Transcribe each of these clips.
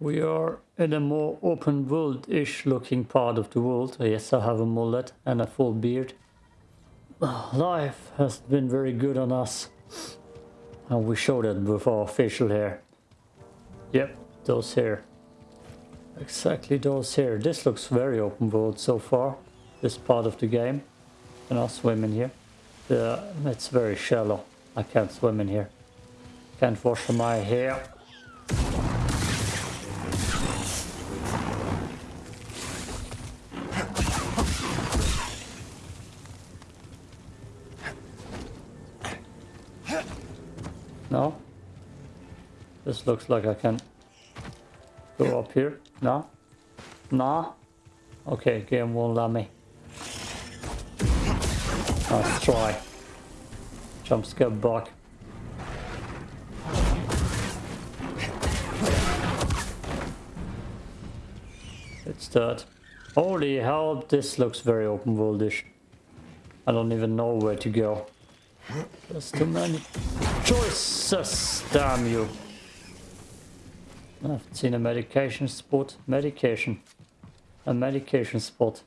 We are in a more open world-ish looking part of the world. Yes, I have a mullet and a full beard. Life has been very good on us. And we showed it with our facial hair. Yep, those hair. Exactly those hair. This looks very open world so far. This part of the game. And I'll swim in here. Yeah, it's very shallow. I can't swim in here. Can't wash my hair. Looks like I can go up here. No? No? Okay, game won't let me. Let's try. Jump scare bug. It's that. Holy hell, this looks very open worldish. I don't even know where to go. There's too many choices, damn you. Ah, I've seen a medication spot. Medication. A medication spot.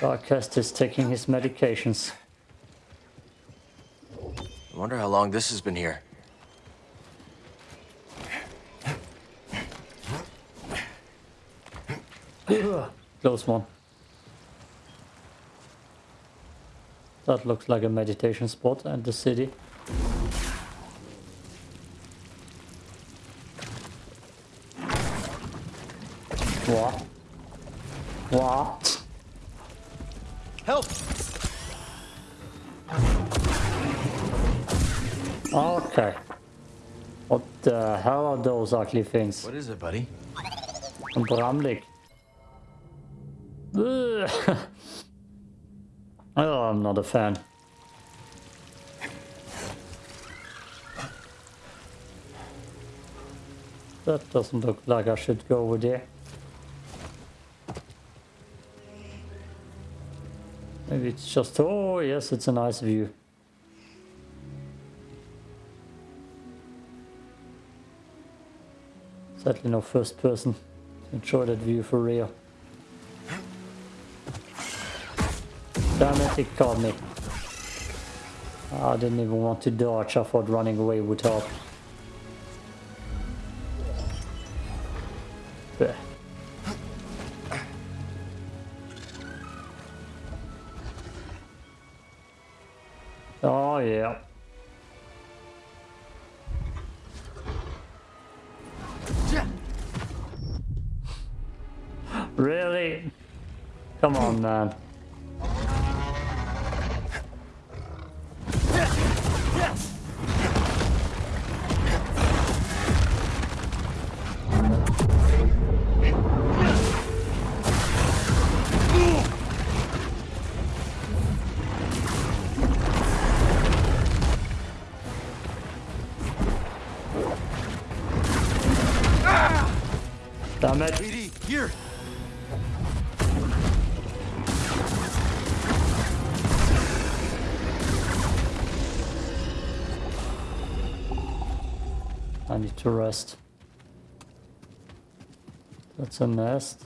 Darkest is taking his medications. I wonder how long this has been here. Close one. That looks like a meditation spot and the city. Things? What is it, buddy? Bramlik. Oh, I'm not a fan. That doesn't look like I should go over there. Maybe it's just... Oh, yes, it's a nice view. Sadly no first person. Enjoy that view for real. Damn it, it caught me. I didn't even want to dodge, I thought running away would help. Blech. Oh yeah. Really? Come on, man. To rest. That's a nest.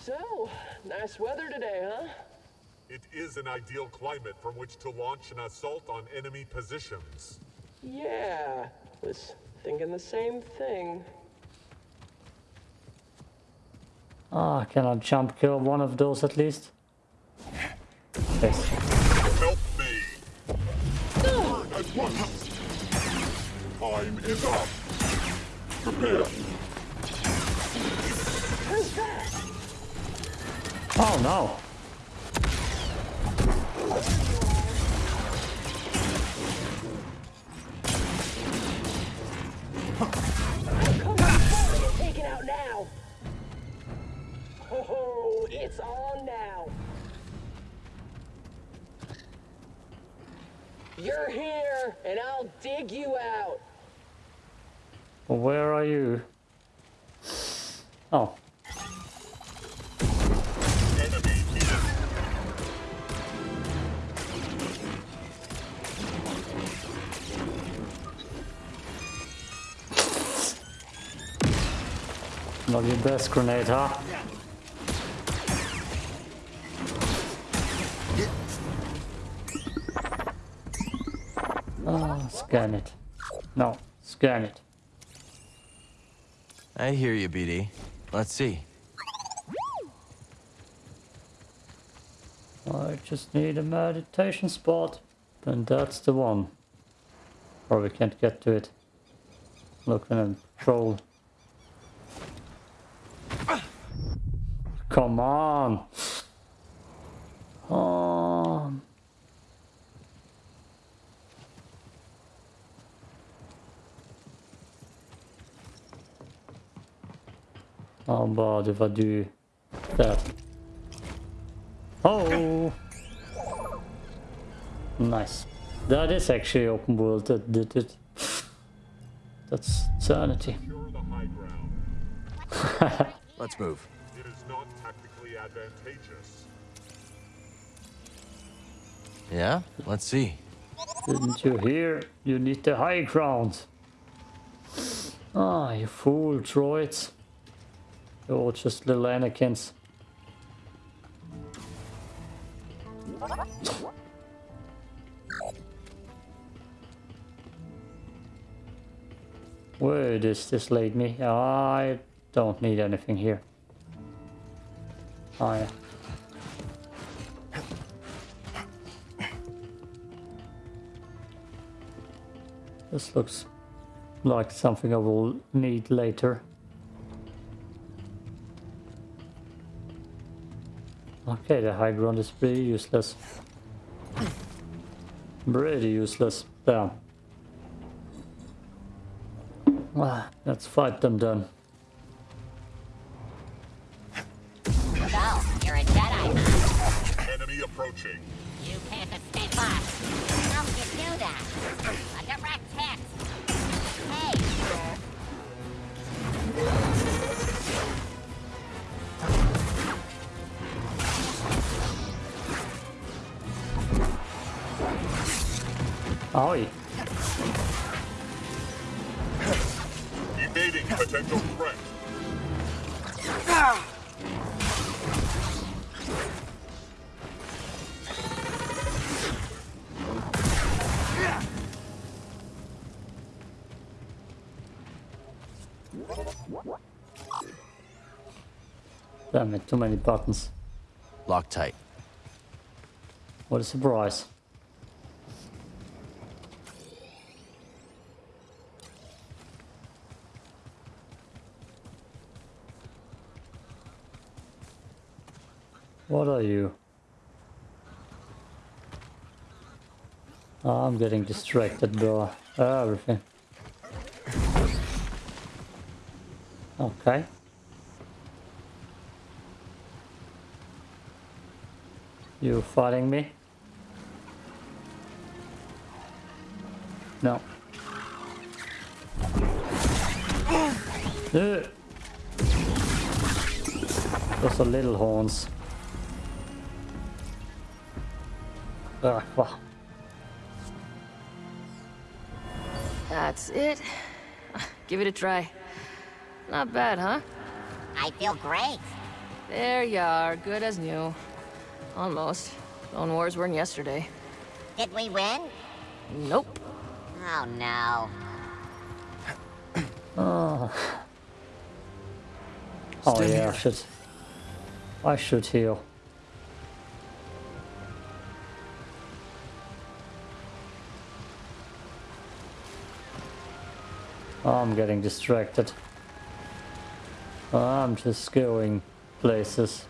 So, nice weather today, huh? It is an ideal climate from which to launch an assault on enemy positions. Yeah, was thinking the same thing. Ah, can I jump kill one of those at least? Yes. Help me! At once! Time is up! Prepare! Who's that? Oh no! Oh, it's on now. You're here, and I'll dig you out. Where are you? Oh. Not your best grenade, huh? Oh, scan it. No, scan it. I hear you, BD. Let's see. Oh, I just need a meditation spot. And that's the one. Or we can't get to it. Looking and troll. Come on! Oh. How about if I do that? Oh! Nice. That is actually open world that did it. That's sanity. Secure the high ground. Let's move. It is not tactically advantageous. Yeah? Let's see. Didn't you hear? You need the high ground. Ah, you fool droids. You're all just little Anakins. Where does this lead me? I don't need anything here. Oh yeah. This looks like something I will need later. Okay, the high ground is pretty useless. Pretty useless. Damn. Ah, let's fight them then. Oi. Evading potential threat. Damn it, too many buttons. Lock tight. What a surprise. What are you? Oh, I'm getting distracted by everything. Okay. You fighting me? No. Those are little horns. Ah, wow. That's it. Give it a try. Not bad, huh? I feel great. There you are, good as new. Almost. Clone Wars weren't yesterday. Did we win? Nope. Oh no. Oh. Oh yeah. I should. I should heal. I'm getting distracted. I'm just going places.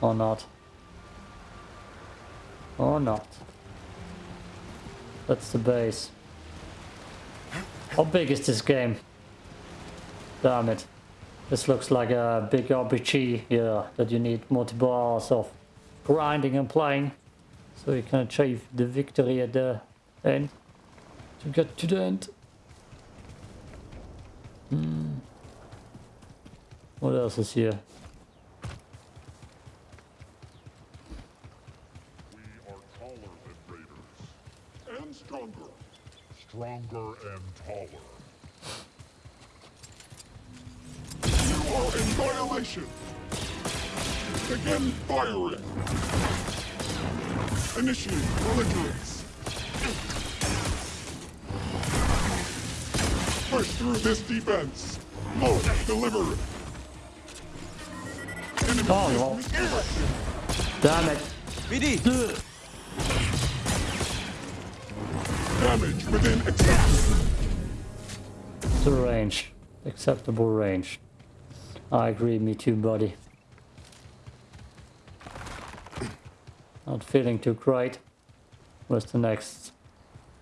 Or not. Or not. That's the base. How big is this game? Damn it. This looks like a big RPG, yeah, that you need multiple hours of grinding and playing. So you can achieve the victory at the end. To get to the end. Hmm. What else is here? We are taller than raiders. And stronger. Stronger and taller. You are annihilation. Begin firing. Initiate belligerence. Push through this defense. Load, deliver. Enemy Oh, no. Damn it. BD! Damage within acceptance. The range. Acceptable range. I agree, me too, buddy. Not feeling too great. Where's the next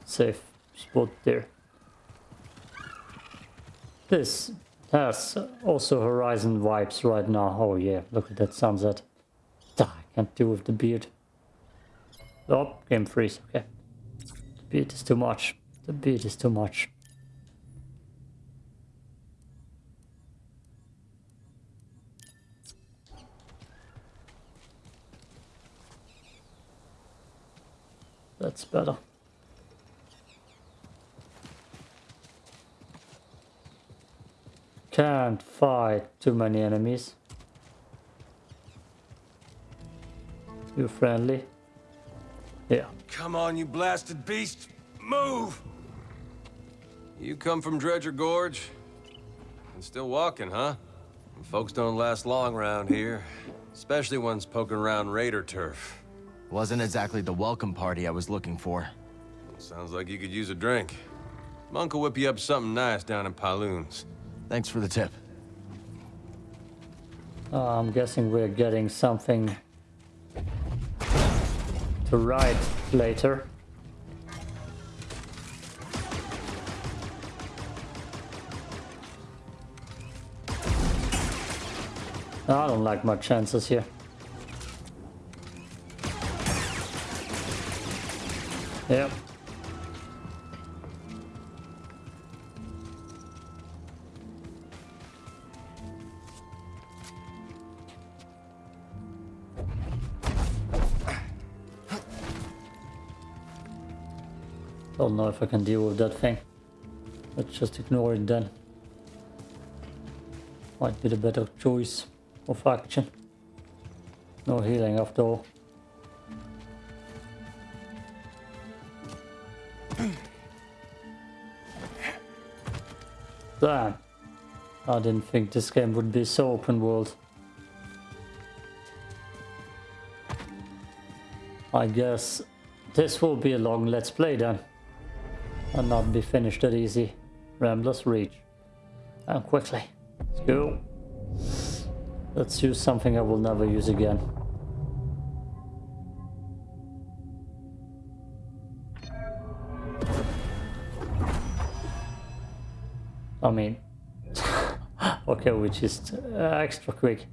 safe spot there? This has also Horizon vibes right now. Oh yeah, look at that sunset. I can't deal with the beard. Oh, game freeze, okay. The beard is too much. The beard is too much. That's better. Can't fight too many enemies. You friendly? Yeah. Come on, you blasted beast! Move! You come from Dredger Gorge? And still walking, huh? Folks don't last long around here. Especially ones poking around raider turf. Wasn't exactly the welcome party I was looking for. Sounds like you could use a drink. Monk will whip you up something nice down in Pyloon's. Thanks for the tip. Uh, I'm guessing we're getting something to ride later. I don't like my chances here. Yep. If I can deal with that thing. Let's just ignore it then. Might be the better choice of action. No healing after all. Damn. I didn't think this game would be so open world. I guess this will be a long let's play then. And not be finished that easy. Rambler's Reach. And quickly. Let's go. Let's use something I will never use again. I mean, okay, we just uh, extra quick.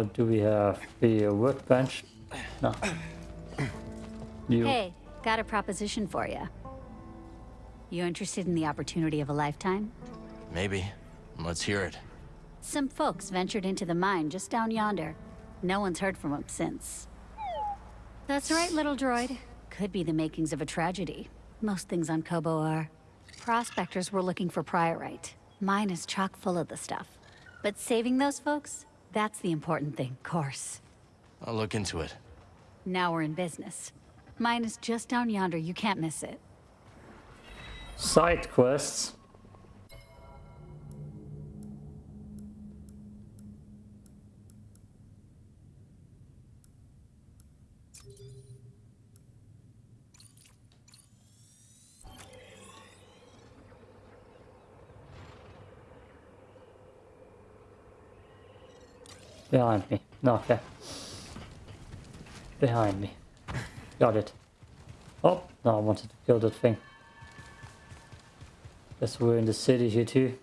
What do we have? The workbench? No. You. Hey, got a proposition for you. You interested in the opportunity of a lifetime? Maybe. Let's hear it. Some folks ventured into the mine just down yonder. No one's heard from them since. That's right, little droid. Could be the makings of a tragedy. Most things on Koboh are. Prospectors were looking for priorite. Mine is chock full of the stuff. But saving those folks? That's the important thing, course. I'll look into it. Now we're in business. Mine is just down yonder, you can't miss it. Side quests. Behind me. No, okay. Behind me. Got it. Oh, no, I wanted to kill that thing. Guess we're in the city here too.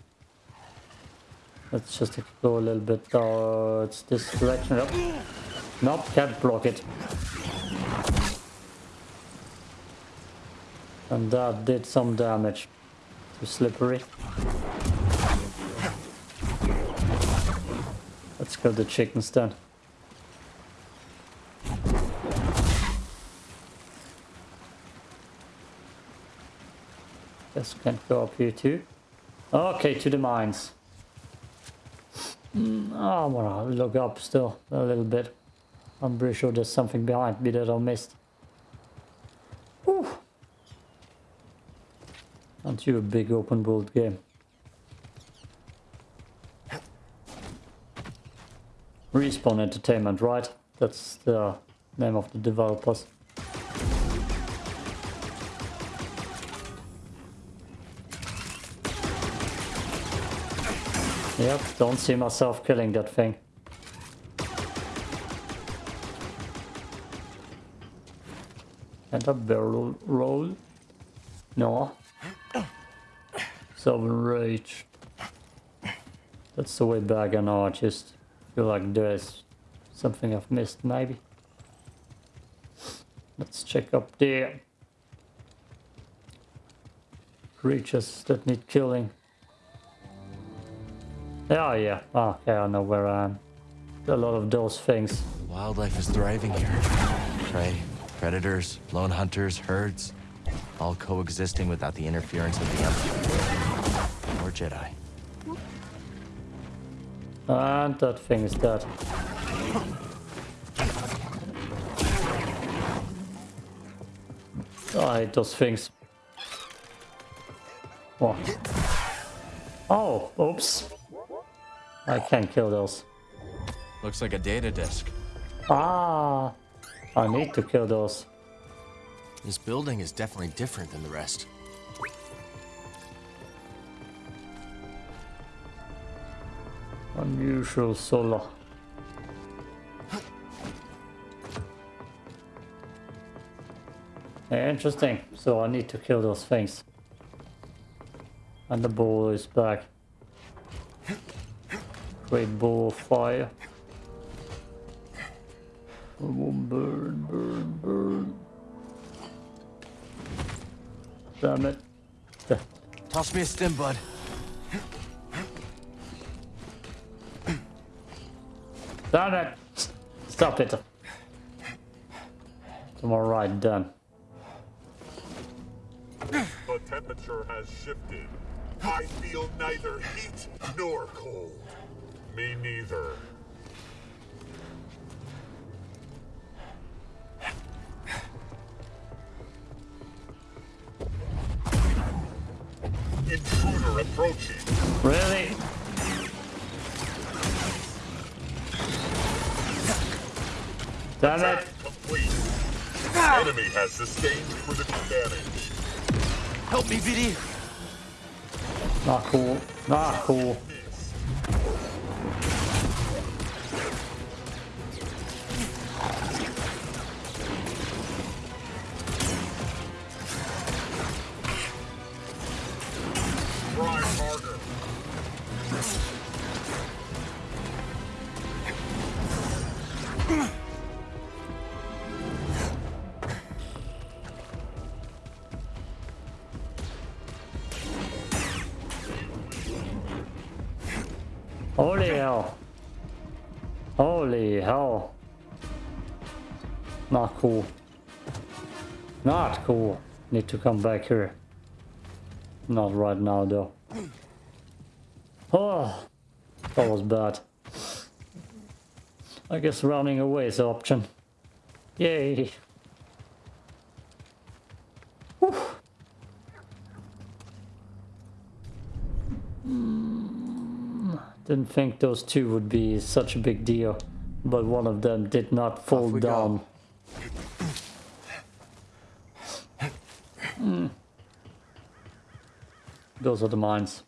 Let's just explore a little bit towards this direction. Nope. Nope, can't block it. And that did some damage. Too slippery. kill the chickens Guess This can't go up here too. Okay, to the mines. Hmm, oh I'm gonna look up still a little bit. I'm pretty sure there's something behind me that I missed. Whew. Aren't you a big open world game? Respawn Entertainment, right? That's the name of the developers. Yep, don't see myself killing that thing. And a barrel roll? No. Seven rage. That's the way back and just feel like there's something I've missed maybe. Let's check up there. Creatures that need killing. Oh yeah, ah, okay, I know where I am. A lot of those things. Wildlife is thriving here. Prey, predators, lone hunters, herds, all coexisting without the interference of the Empire. Or Jedi. And that thing is dead. I hate those things. What? Oh, oops. I can't kill those. Looks like a data disk. Ah, I need to kill those. This building is definitely different than the rest. Unusual solar. Interesting. So I need to kill those things. And the ball is back. Great ball of fire. Burn, burn, burn. Damn it. Toss me a stim, bud. It! Stop it. I'm alright, done. The temperature has shifted. I feel neither heat nor cold. Me neither. Intruder approaching. Really? Damn it! Attack complete. Enemy has sustained critical damage. Help me, BD. Not cool. Not cool. Need to come back here. Not right now though. Oh, that was bad. I guess running away is the option. Yay. Whew. Didn't think those two would be such a big deal, but one of them did not fall down. go. down. Mm. Those are the mines.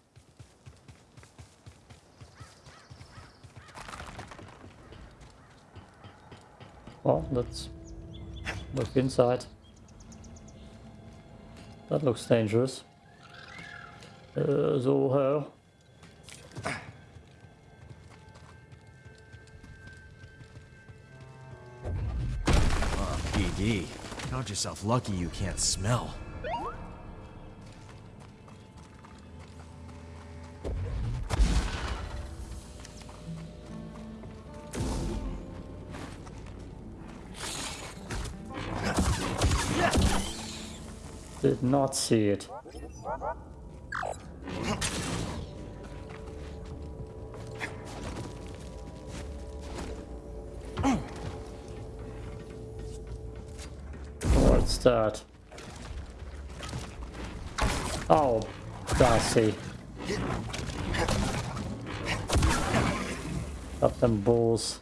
Well, let's look inside. That looks dangerous. Uh, so hell. BD. Count yourself lucky you can't smell. Did not see it. What's that? Oh, Darcy. Got them balls.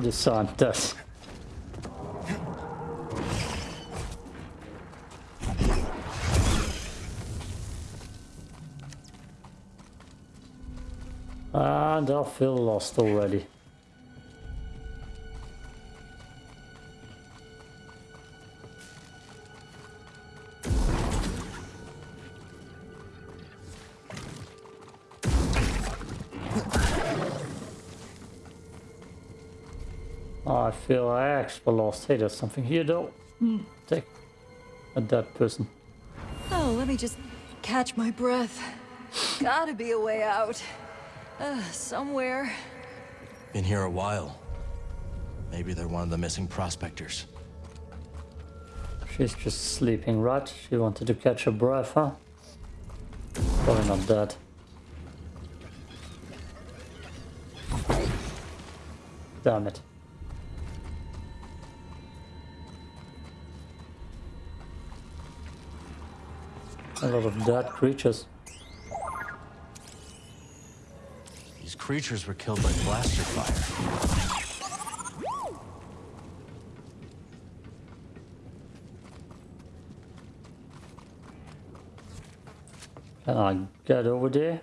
The sun does. And I feel lost already. I feel I actually lost. Hey, there's something here though. Hmm, Take a dead person. Oh, let me just catch my breath. Gotta be a way out. Uh, somewhere. Been here a while. Maybe they're one of the missing prospectors. She's just sleeping, right? She wanted to catch her breath, huh? Probably not dead. Damn it. A lot of dead creatures. These creatures were killed by blaster fire. Can I get over there?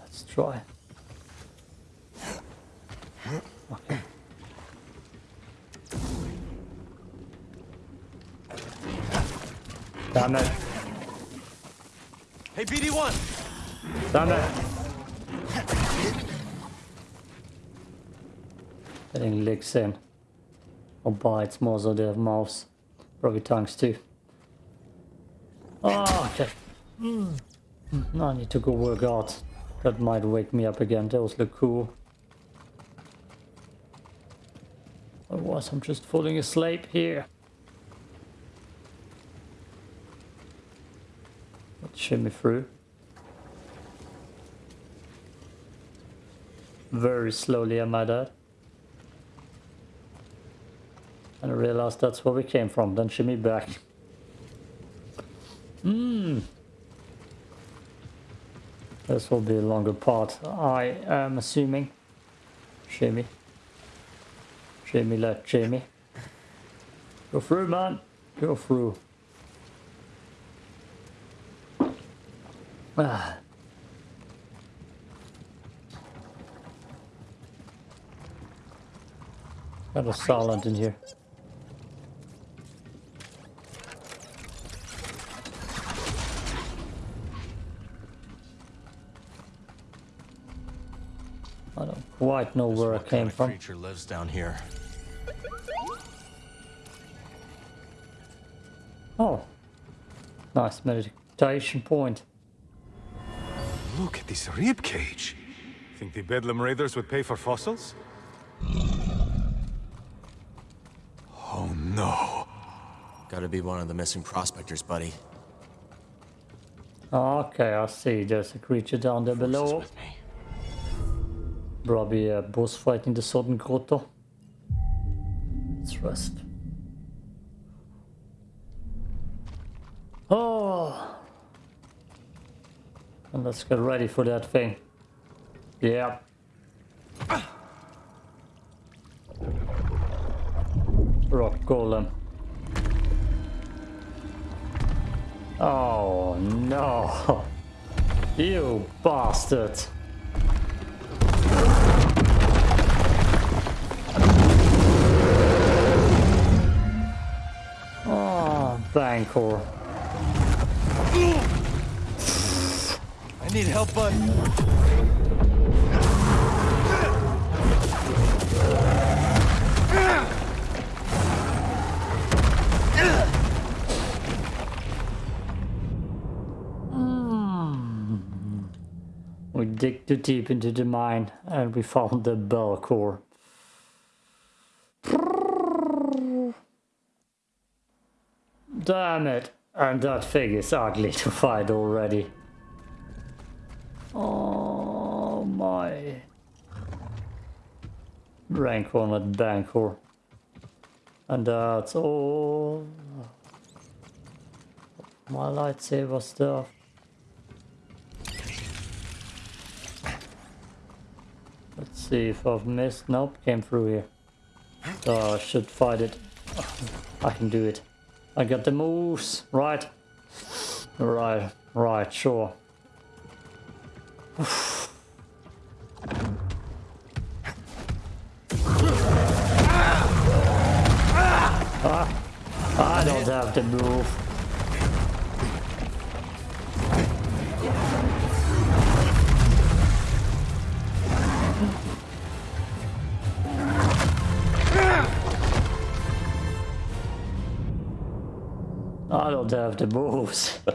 Let's try. Okay. Damn it. Hey, BD1! Damn it. Getting licks in. Or bites more so they have mouths. Probably tongues too. Oh, okay. Mm. I need to go work out. That might wake me up again. Those look cool. Otherwise I'm just falling asleep here. Shimmy through. Very slowly I that. And I realized that's where we came from, then shimmy back. Mmm. This will be a longer part, I am assuming. Shimmy. Shimmy let Jamie. Go through, man. Go through. Ah. Got a silent in here. I don't quite know where I came from. creature lives down here? Oh, nice meditation point. Look at this rib cage. Think the Bedlam Raiders would pay for fossils? Oh no. Gotta be one of the missing prospectors, buddy. Okay, I see. There's a creature down there Force below. with. Probably a boss fight in the Southern Grotto. Let's rest. Oh! And let's get ready for that thing. Yeah. Rock Golem. Oh no! You bastard! Oh, Bancor. Need help, bud. Hmm. We dig dig too deep into the mine and we found the bell core. Damn it! And that thing is ugly to fight already. Oh my. Rank on at Bancor. And that's all. My lightsaber stuff. Let's see if I've missed. Nope, came through here. I should fight it. I can do it. I got the moves, right? Right, right, sure. I don't have to move. I don't have the moves.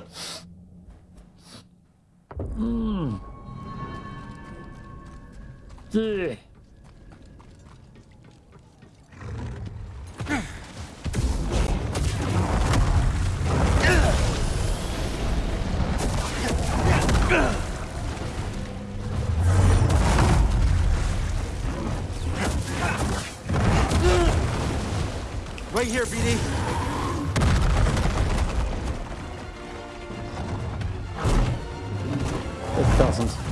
Hmm. Right here, BD. It doesn't.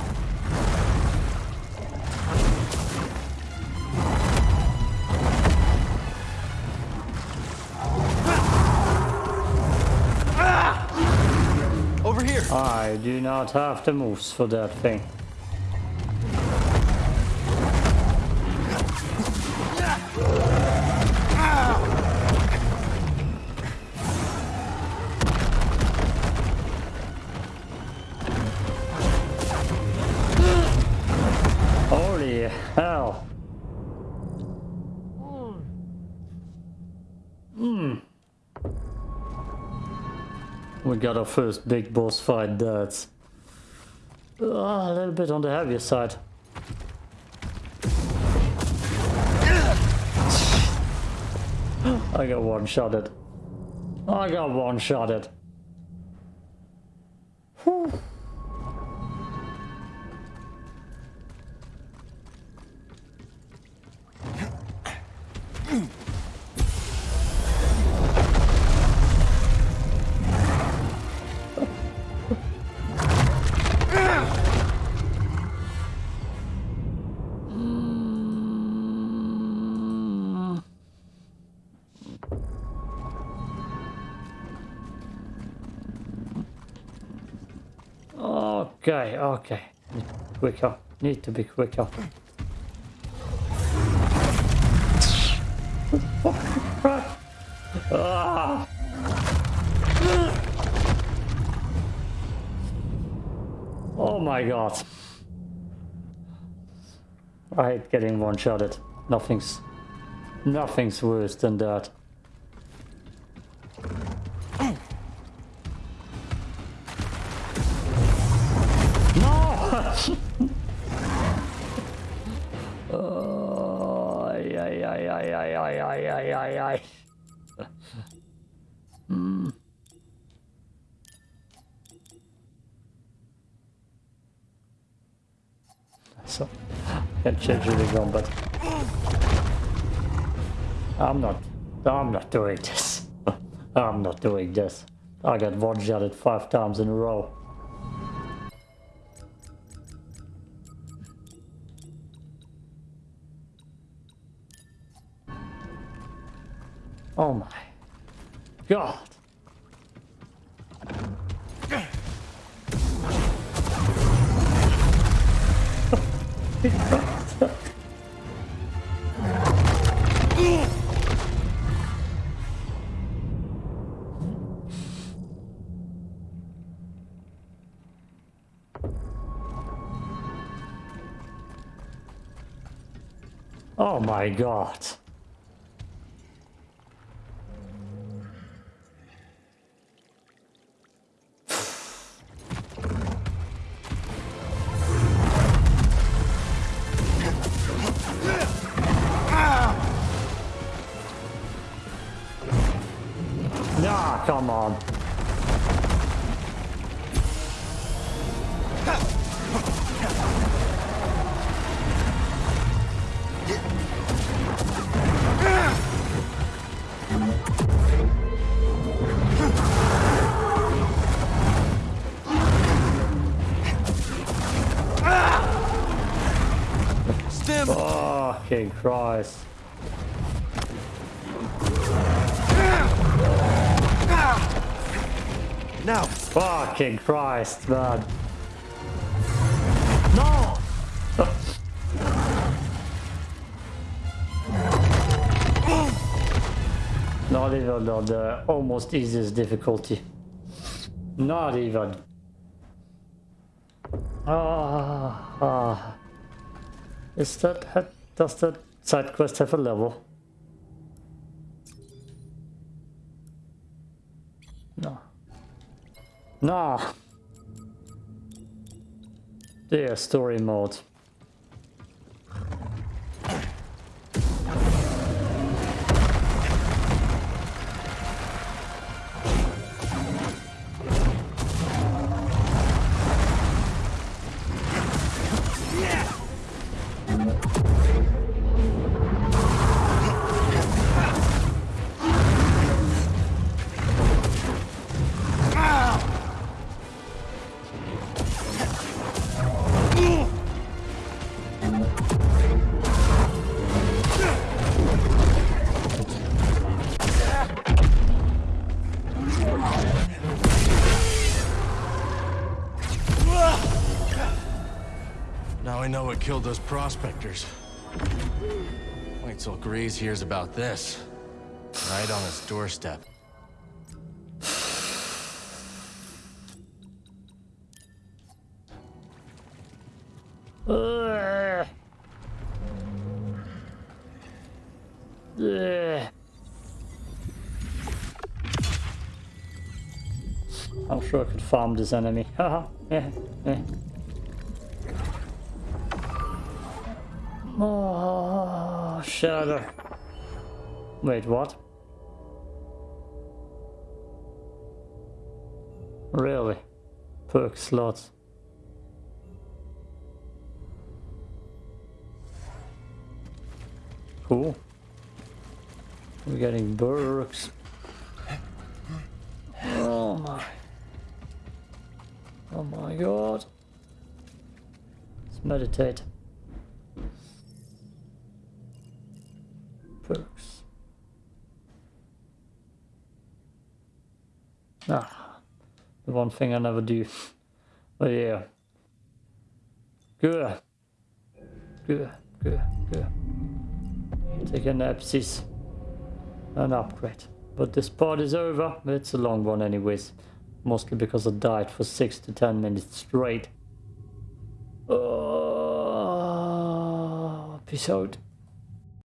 I do not have the moves for that thing. We got our first big boss fight, that's uh, a little bit on the heavier side. I got one shot. I got one shot. Okay, okay. Quicker. Need to be quicker. Oh my god. I hate getting one-shotted. Nothing's... Nothing's worse than that. But I'm not. I'm not doing this. I'm not doing this. I got one shotted five times in a row. Oh my god. Oh my god. Ah, come on. Fucking Christ. Now, Fucking Christ, man. No! Not even on the almost easiest difficulty. Not even. Ah, ah. Is that, does the side quest have a level? No. No. Dear story mode. I know what killed those prospectors. Wait till Greez hears about this. Right on his doorstep. I'm sure I could farm this enemy. Haha. yeah, yeah. Oh, shadow. Wait, what? Really? Perk slots. Cool. We're getting perks. Oh my. Oh my god. Let's meditate. Ah, the one thing I never do. But yeah. Good. Good, good, good. Take an Epsis. An upgrade. But this part is over. It's a long one anyways. Mostly because I died for 6 to 10 minutes straight. Oh, peace out.